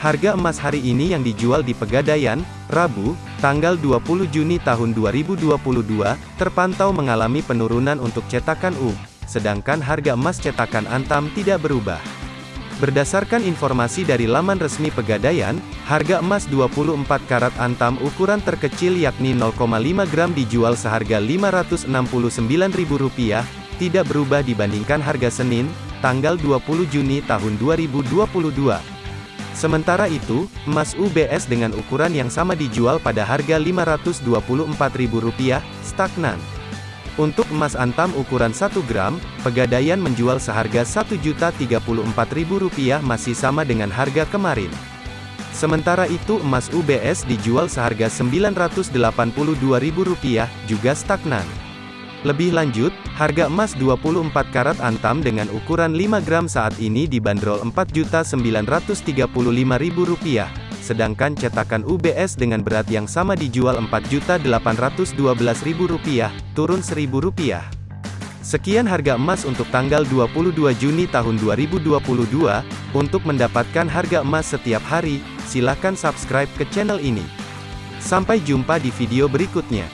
Harga emas hari ini yang dijual di Pegadaian, Rabu, tanggal 20 Juni tahun 2022, terpantau mengalami penurunan untuk cetakan U, sedangkan harga emas cetakan Antam tidak berubah. Berdasarkan informasi dari laman resmi Pegadaian, harga emas 24 karat Antam ukuran terkecil yakni 0,5 gram dijual seharga Rp569.000, tidak berubah dibandingkan harga Senin, tanggal 20 Juni tahun 2022. Sementara itu, emas UBS dengan ukuran yang sama dijual pada harga Rp524.000, stagnan. Untuk emas antam ukuran 1 gram, Pegadaian menjual seharga Rp1.034.000 masih sama dengan harga kemarin. Sementara itu emas UBS dijual seharga Rp982.000, juga stagnan. Lebih lanjut, harga emas 24 karat antam dengan ukuran 5 gram saat ini dibanderol Rp4.935.000, sedangkan cetakan UBS dengan berat yang sama dijual Rp4.812.000, turun Rp1.000. Sekian harga emas untuk tanggal 22 Juni tahun 2022. Untuk mendapatkan harga emas setiap hari, silakan subscribe ke channel ini. Sampai jumpa di video berikutnya.